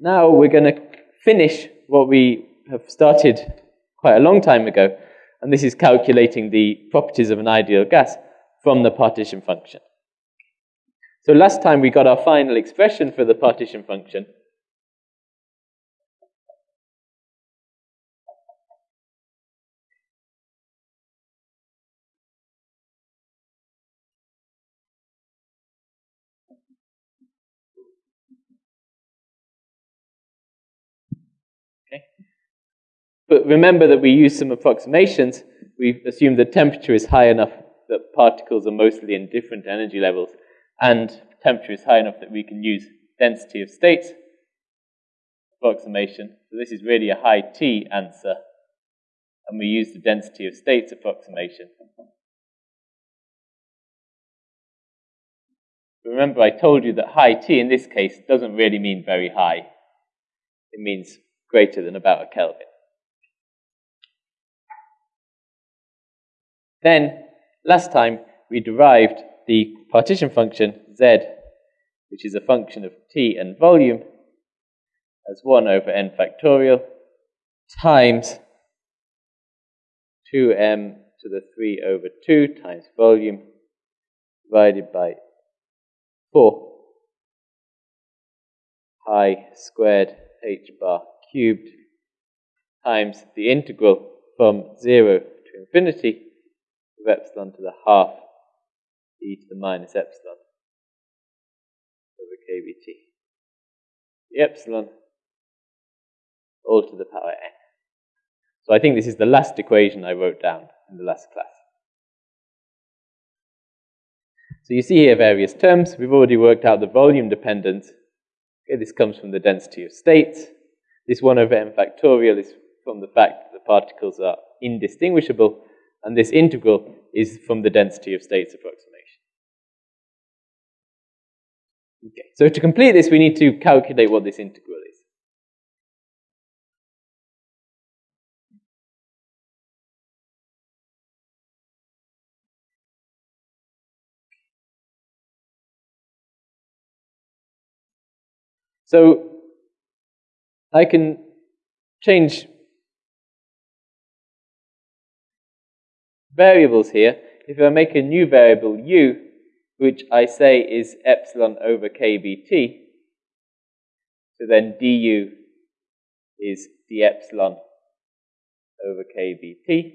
now we're going to finish what we have started quite a long time ago, and this is calculating the properties of an ideal gas from the partition function. So last time we got our final expression for the partition function. But remember that we use some approximations. We assume the temperature is high enough that particles are mostly in different energy levels and temperature is high enough that we can use density of states approximation. So this is really a high T answer, and we use the density of states approximation. Remember, I told you that high T in this case doesn't really mean very high. It means greater than about a Kelvin. Then, last time, we derived the partition function z, which is a function of t and volume, as 1 over n factorial times 2m to the 3 over 2 times volume divided by 4 pi squared h bar cubed times the integral from 0 to infinity of epsilon to the half e to the minus epsilon over kBt. The epsilon all to the power n. So I think this is the last equation I wrote down in the last class. So you see here various terms. We've already worked out the volume dependence. Okay, this comes from the density of states. This 1 over n factorial is from the fact that the particles are indistinguishable, and this integral is from the density of states approximation. Okay, so to complete this, we need to calculate what this integral is. So I can change variables here. If I make a new variable u, which I say is epsilon over kBt. So then du is d epsilon over kBt.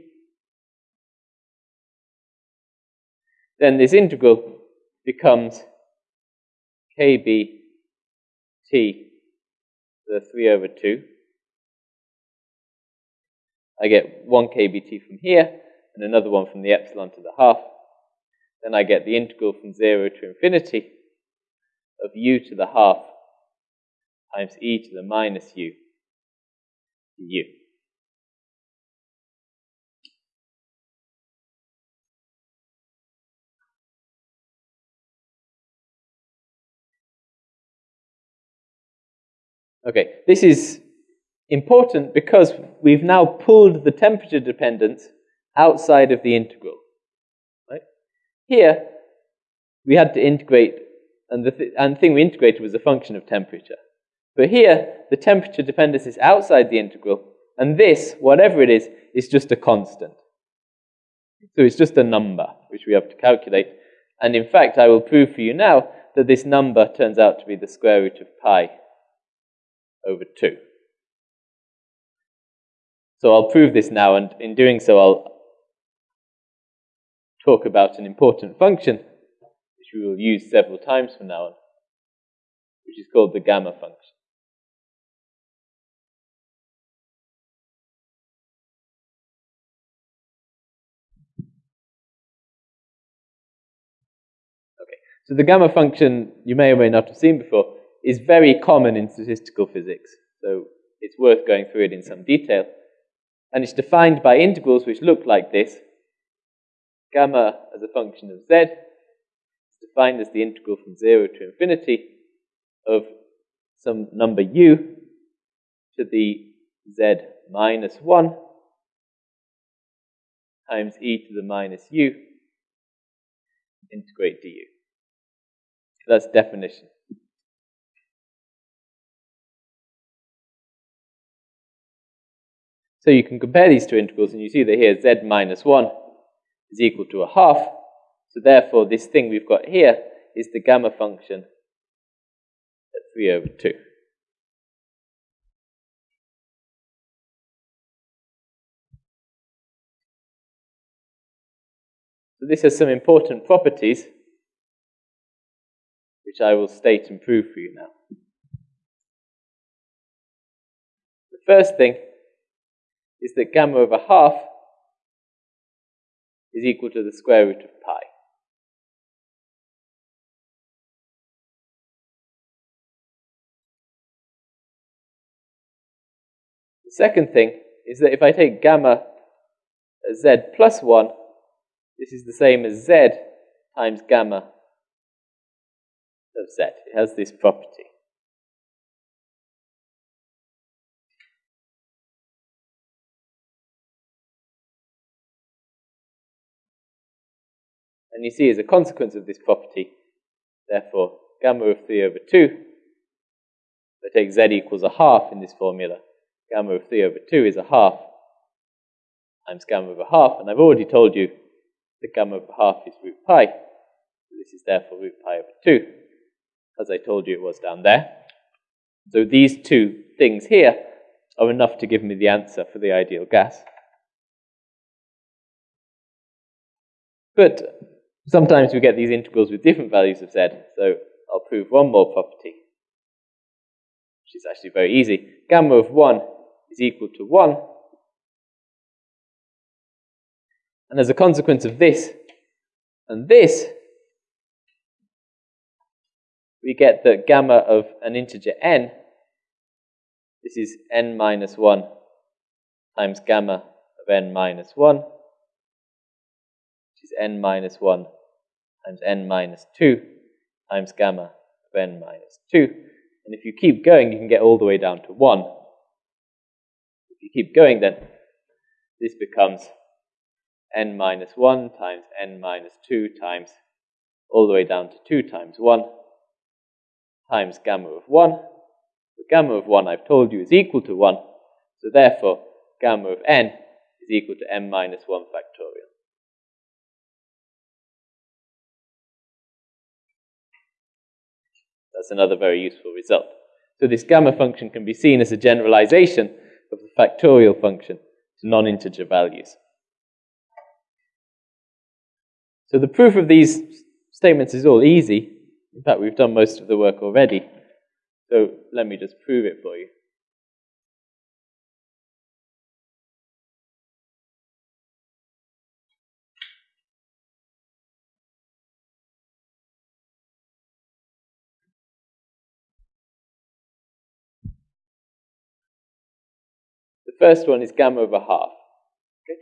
Then this integral becomes kBt to the 3 over 2. I get 1 kBt from here, and another one from the epsilon to the half. Then I get the integral from 0 to infinity of u to the half times e to the minus u u. Okay, this is important because we've now pulled the temperature dependence outside of the integral. Right? Here, we had to integrate, and the, th and the thing we integrated was a function of temperature. But here, the temperature dependence is outside the integral, and this, whatever it is, is just a constant. So it's just a number, which we have to calculate. And in fact, I will prove for you now that this number turns out to be the square root of pi over 2. So I'll prove this now, and in doing so, I'll talk about an important function, which we will use several times from now on, which is called the gamma function. Okay, so the gamma function, you may or may not have seen before, is very common in statistical physics. So it's worth going through it in some detail. And it's defined by integrals which look like this, Gamma as a function of z is defined as the integral from 0 to infinity of some number u to the z minus 1 times e to the minus u integrate du. That's definition. So you can compare these two integrals, and you see that here z minus 1 is equal to a half. So therefore, this thing we've got here is the gamma function at 3 over 2. So this has some important properties, which I will state and prove for you now. The first thing is that gamma over half is equal to the square root of pi. The second thing is that if I take gamma z plus 1, this is the same as z times gamma of z. It has this property. And you see, as a consequence of this property, therefore, gamma of 3 over 2, I take z equals a half in this formula. Gamma of 3 over 2 is a half times gamma of a half, and I've already told you the gamma of a half is root pi. So this is therefore root pi over 2, as I told you it was down there. So these two things here are enough to give me the answer for the ideal gas. But Sometimes we get these integrals with different values of z, so I'll prove one more property, which is actually very easy. Gamma of 1 is equal to 1. And as a consequence of this and this, we get that gamma of an integer n, this is n minus 1 times gamma of n minus 1, which is n minus 1 times n minus 2 times gamma of n minus 2. And if you keep going, you can get all the way down to 1. If you keep going, then this becomes n minus 1 times n minus 2 times all the way down to 2 times 1 times gamma of 1. The gamma of 1, I've told you, is equal to 1. So therefore, gamma of n is equal to n minus 1 factorial. That's another very useful result. So this gamma function can be seen as a generalization of the factorial function to non-integer values. So the proof of these statements is all easy. In fact, we've done most of the work already. So let me just prove it for you. First one is gamma over half. Okay?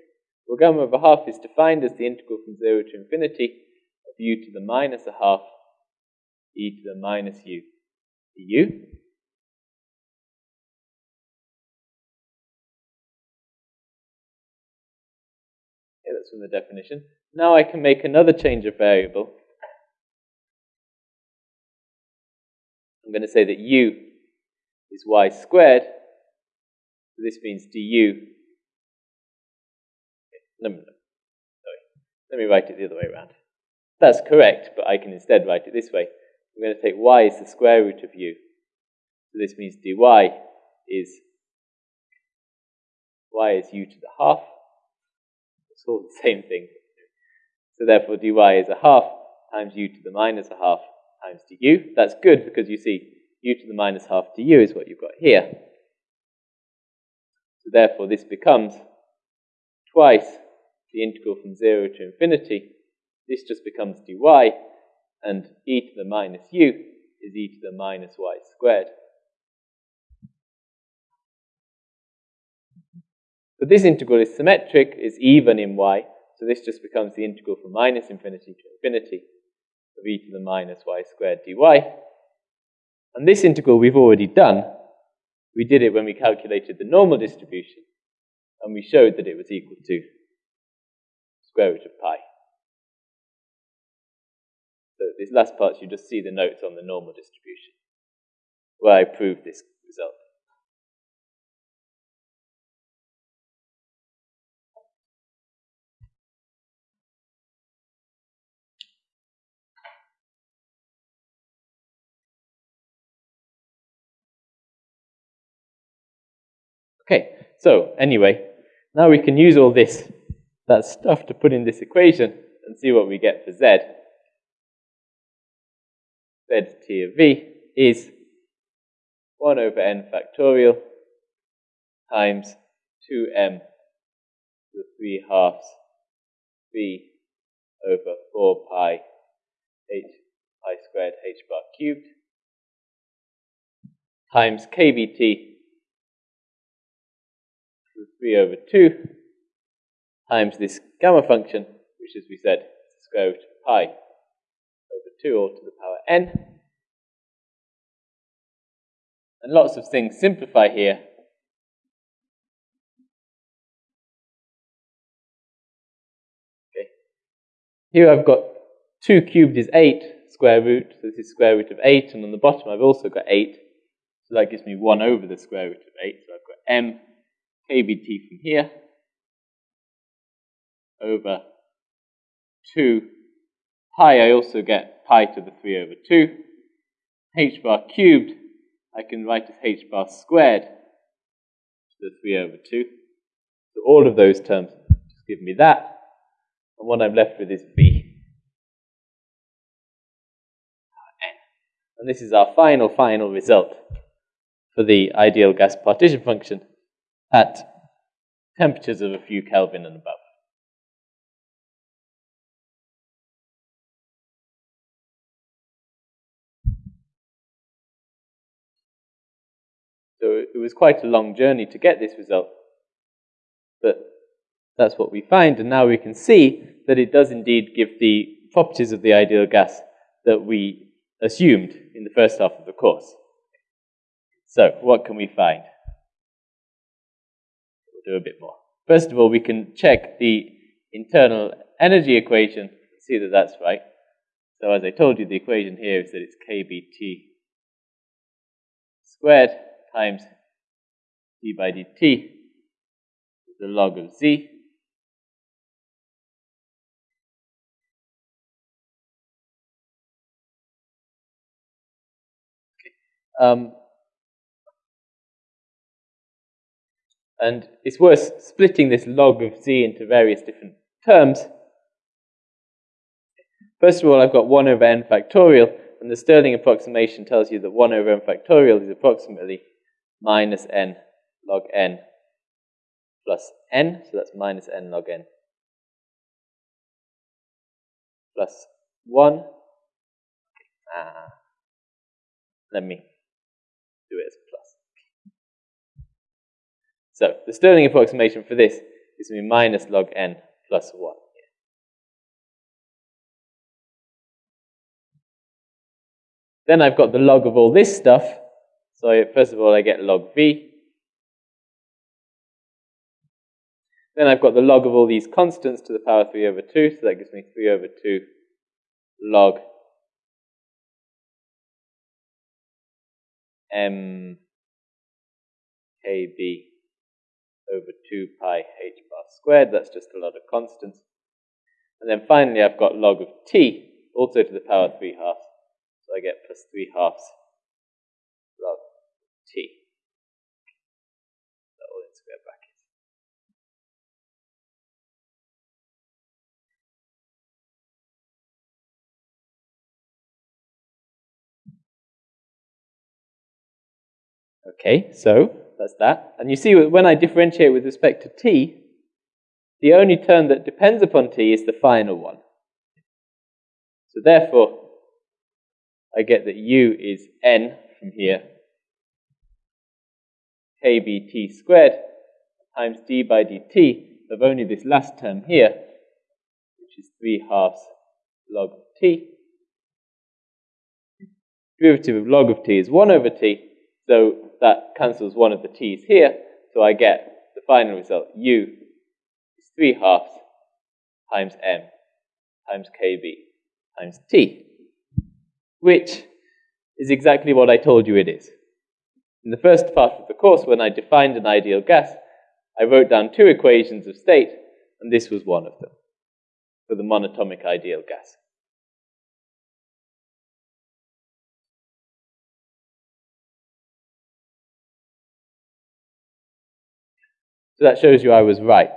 Well, gamma over half is defined as the integral from 0 to infinity of u to the minus a half e to the minus u du. Okay, that's from the definition. Now I can make another change of variable. I'm going to say that u is y squared so this means du. No, no, sorry. Let me write it the other way around. That's correct, but I can instead write it this way. I'm going to take y as the square root of u. So this means dy is y is u to the half. It's all the same thing. So therefore dy is a half times u to the minus a half times du. That's good because you see u to the minus half du is what you've got here. So therefore, this becomes twice the integral from 0 to infinity. This just becomes dy, and e to the minus u is e to the minus y squared. But this integral is symmetric, is even in y, so this just becomes the integral from minus infinity to infinity of e to the minus y squared dy. And this integral we've already done, we did it when we calculated the normal distribution, and we showed that it was equal to square root of pi. So these last parts, you just see the notes on the normal distribution, where I proved this result. So anyway, now we can use all this, that stuff to put in this equation and see what we get for z. z t of v is 1 over n factorial times 2m to the 3 halves v over 4 pi h pi squared h bar cubed times the 3 over 2 times this gamma function, which as we said is the square root of pi over 2 all to the power n. And lots of things simplify here. Okay. Here I've got 2 cubed is 8 square root, so this is square root of 8, and on the bottom I've also got 8, so that gives me 1 over the square root of 8, so I've got m kbt from here over 2 pi, I also get pi to the 3 over 2. h bar cubed, I can write as h bar squared to the 3 over 2. So all of those terms just give me that. And what I'm left with is v. And this is our final, final result for the ideal gas partition function at temperatures of a few Kelvin and above. So it was quite a long journey to get this result. But that's what we find, and now we can see that it does indeed give the properties of the ideal gas that we assumed in the first half of the course. So, what can we find? Do a bit more. First of all, we can check the internal energy equation and see that that's right. So as I told you, the equation here is that it's kBT squared times d by dt is the log of z. Um, and it's worth splitting this log of z into various different terms. First of all, I've got 1 over n factorial, and the Stirling approximation tells you that 1 over n factorial is approximately minus n log n plus n, so that's minus n log n plus 1. Ah, let me do it. So the Stirling approximation for this is going to be minus log n plus 1. Then I've got the log of all this stuff, so first of all, I get log v. Then I've got the log of all these constants to the power 3 over 2, so that gives me 3 over 2 log m kb over 2 pi h bar squared. That's just a lot of constants. And then finally, I've got log of t, also to the power 3 halves. So I get plus 3 halves log t. That all in square brackets. Okay, so that's that. And you see when I differentiate with respect to t, the only term that depends upon t is the final one. So therefore, I get that u is n from here kbt squared times d by dt of only this last term here, which is 3 halves log of t. Derivative of log of t is 1 over t, so that cancels one of the t's here, so I get the final result, u is 3 halves times m times kb times t, which is exactly what I told you it is. In the first part of the course, when I defined an ideal gas, I wrote down two equations of state, and this was one of them for the monatomic ideal gas. So that shows you I was right.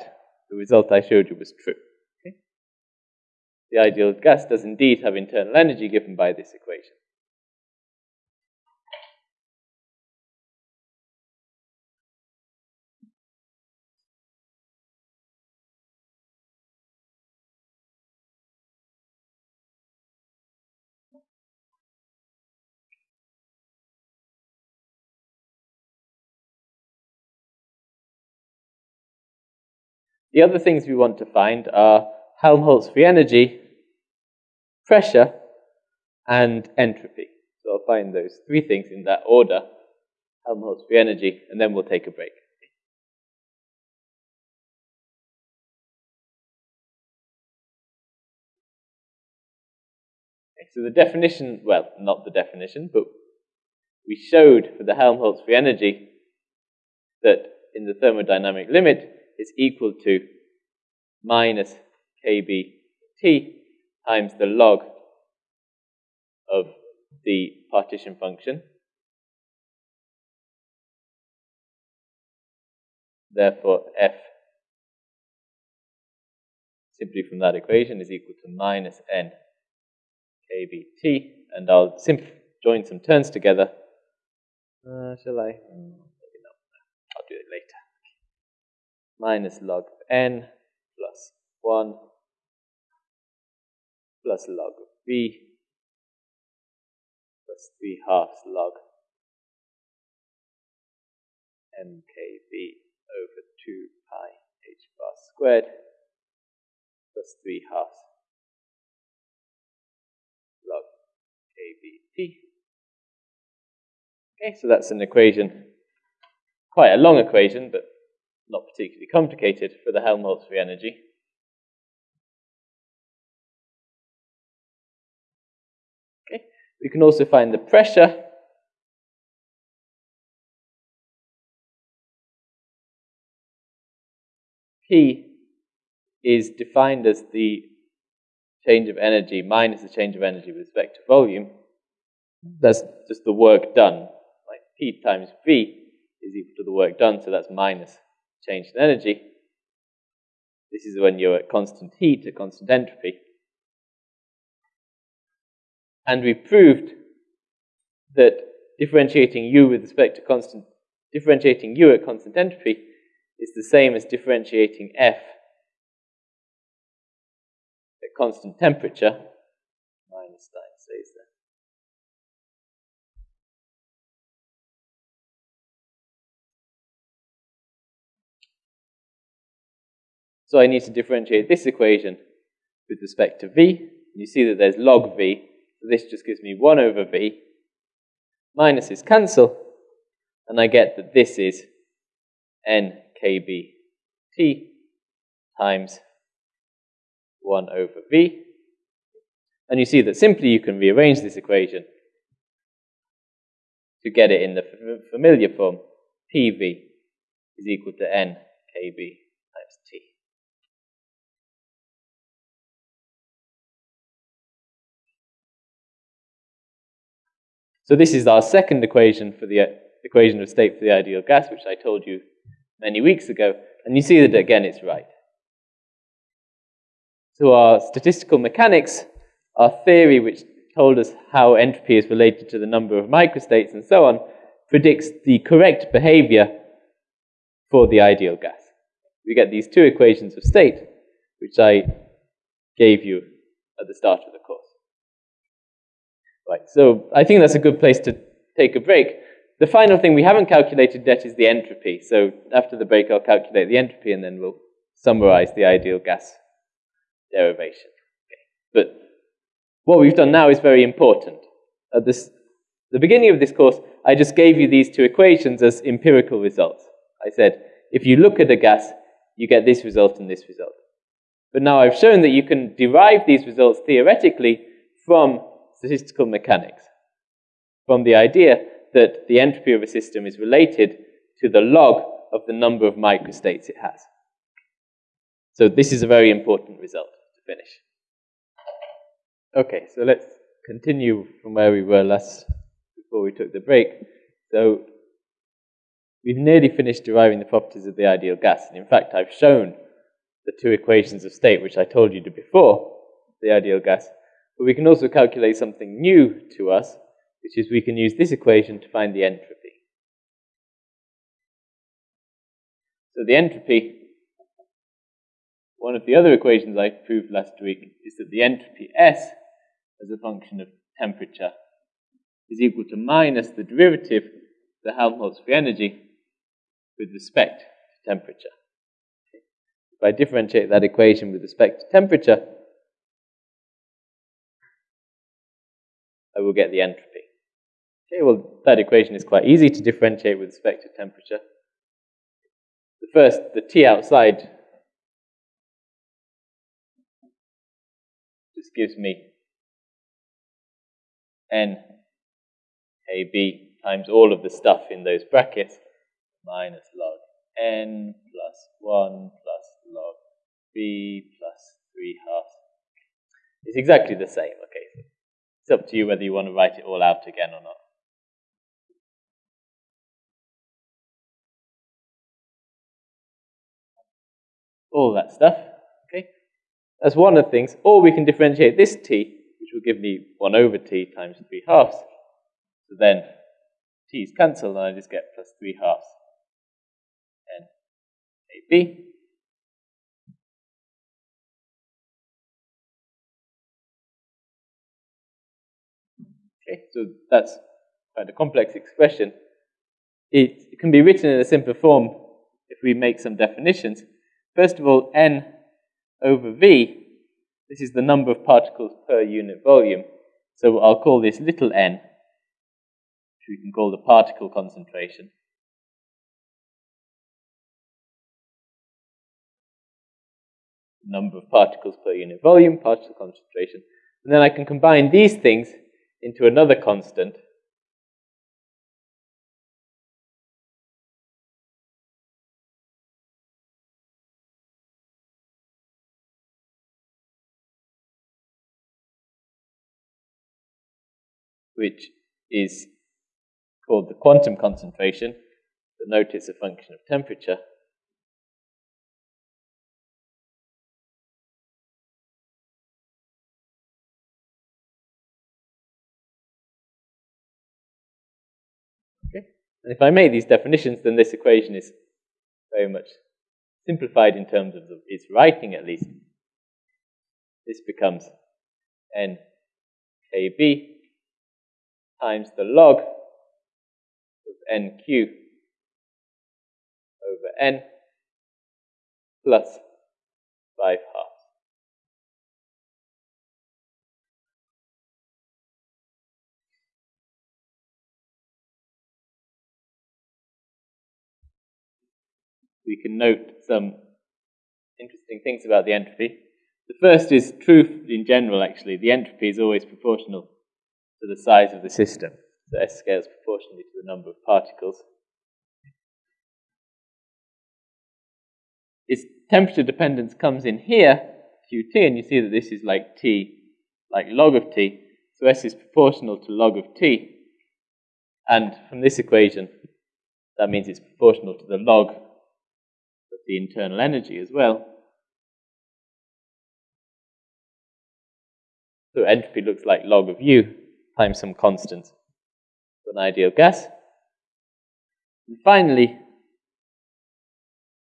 The result I showed you was true. Okay? The ideal gas does indeed have internal energy given by this equation. The other things we want to find are Helmholtz free energy, pressure, and entropy. So I'll find those three things in that order, Helmholtz free energy, and then we'll take a break. So the definition, well, not the definition, but we showed for the Helmholtz free energy that in the thermodynamic limit, is equal to minus kbt times the log of the partition function. Therefore, f simply from that equation is equal to minus n kbt, and I'll simply join some terms together. Uh, shall I? Mm, I'll do it later minus log of n plus 1 plus log of v plus 3 halves log mkb over 2 pi h bar squared plus 3 halves log kbt. Okay, so that's an equation, quite a long equation, but not particularly complicated for the Helmholtz free energy. Okay, we can also find the pressure. P is defined as the change of energy minus the change of energy with respect to volume. That's just the work done. Like P times V is equal to the work done, so that's minus change in energy. This is when you're at constant heat, at constant entropy. And we proved that differentiating U with respect to constant, differentiating U at constant entropy is the same as differentiating F at constant temperature So I need to differentiate this equation with respect to v. You see that there's log v, so this just gives me 1 over v. Minuses cancel, and I get that this is nkbt times 1 over v. And you see that simply you can rearrange this equation to get it in the familiar form. pv is equal to nkb So this is our second equation for the equation of state for the ideal gas, which I told you many weeks ago. And you see that again it's right. So our statistical mechanics, our theory which told us how entropy is related to the number of microstates and so on, predicts the correct behavior for the ideal gas. We get these two equations of state, which I gave you at the start of the course. Right, so I think that's a good place to take a break. The final thing we haven't calculated yet is the entropy. So after the break, I'll calculate the entropy and then we'll summarize the ideal gas derivation. Okay. But what we've done now is very important. At this, the beginning of this course, I just gave you these two equations as empirical results. I said, if you look at a gas, you get this result and this result. But now I've shown that you can derive these results theoretically from statistical mechanics from the idea that the entropy of a system is related to the log of the number of microstates it has. So this is a very important result to finish. Okay, so let's continue from where we were last before we took the break. So we've nearly finished deriving the properties of the ideal gas. And in fact, I've shown the two equations of state, which I told you to before, the ideal gas. But we can also calculate something new to us, which is we can use this equation to find the entropy. So the entropy, one of the other equations I proved last week is that the entropy S as a function of temperature is equal to minus the derivative of the Helmholtz free energy with respect to temperature. If I differentiate that equation with respect to temperature, I will get the entropy. Okay, well, that equation is quite easy to differentiate with respect to temperature. The first, the T outside, just gives me n kB times all of the stuff in those brackets minus log n plus 1 plus log v plus 3 halves. It's exactly the same, okay? It's up to you whether you want to write it all out again or not. All that stuff, okay? That's one of the things. Or we can differentiate this t, which will give me 1 over t times 3 halves. So then t's cancelled, and I just get plus 3 halves And ab. Okay, so that's quite a complex expression. It, it can be written in a simpler form if we make some definitions. First of all, n over v, this is the number of particles per unit volume. So I'll call this little n, which we can call the particle concentration. Number of particles per unit volume, particle concentration. And then I can combine these things into another constant. which is called the quantum concentration, but note it's a function of temperature. And if I make these definitions, then this equation is very much simplified in terms of the, its writing at least. This becomes n kb times the log of nq over n plus 5 half. We can note some interesting things about the entropy. The first is truth in general, actually. The entropy is always proportional to the size of the system. So S scales proportionally to the number of particles. Its temperature dependence comes in here, Qt, and you see that this is like T, like log of T. So S is proportional to log of T. And from this equation, that means it's proportional to the log the internal energy as well. So entropy looks like log of U times some constant for an ideal gas. And finally,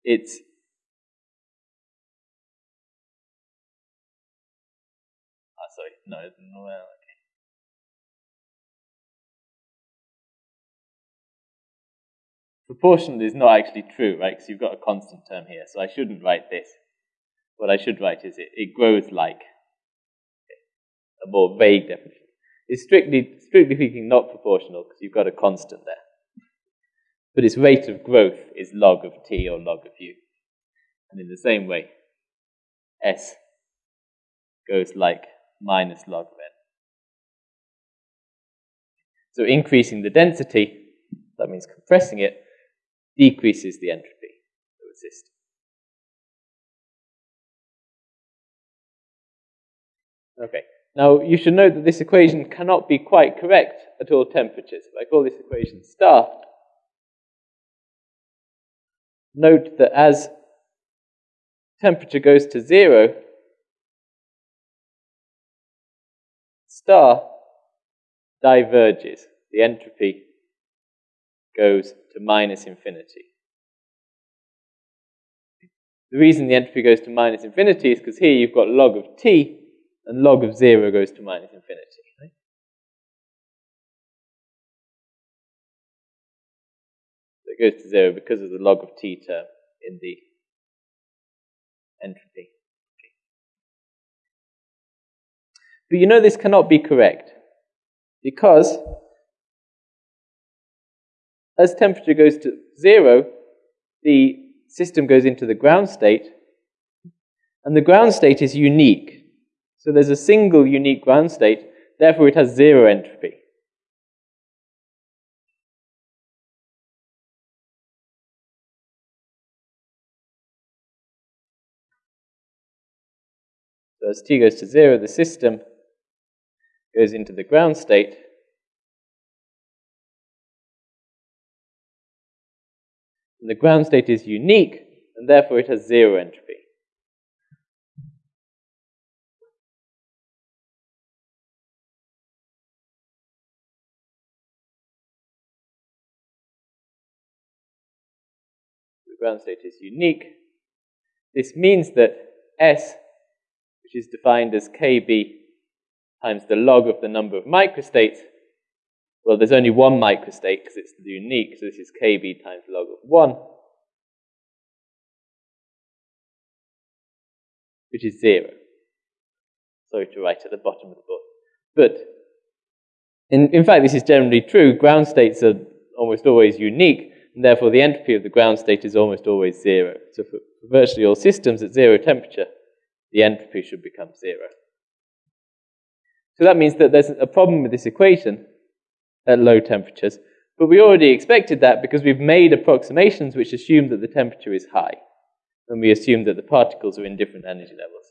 it's ah, sorry, no, well, proportional is not actually true, right? Because you've got a constant term here, so I shouldn't write this. What I should write is it, it grows like a more vague definition. It's strictly, strictly speaking not proportional because you've got a constant there. But its rate of growth is log of t or log of u. And in the same way, s goes like minus log of n. So increasing the density, that means compressing it, decreases the entropy of the system. Okay. Now, you should note that this equation cannot be quite correct at all temperatures. If I call this equation star, note that as temperature goes to zero, star diverges. The entropy goes to minus infinity. The reason the entropy goes to minus infinity is because here you've got log of t, and log of 0 goes to minus infinity. Right? So it goes to 0 because of the log of t term in the entropy. But you know this cannot be correct because as temperature goes to zero, the system goes into the ground state, and the ground state is unique. So there's a single unique ground state, therefore it has zero entropy. So as t goes to zero, the system goes into the ground state, And the ground state is unique, and therefore it has zero entropy. The ground state is unique. This means that S, which is defined as KB times the log of the number of microstates, well, there's only one microstate because it's unique, so this is kb times log of 1, which is 0. Sorry to write at the bottom of the book. But in, in fact, this is generally true. Ground states are almost always unique, and therefore the entropy of the ground state is almost always 0. So for, virtually all systems at zero temperature, the entropy should become 0. So that means that there's a problem with this equation, at low temperatures. But we already expected that because we've made approximations which assume that the temperature is high. And we assume that the particles are in different energy levels.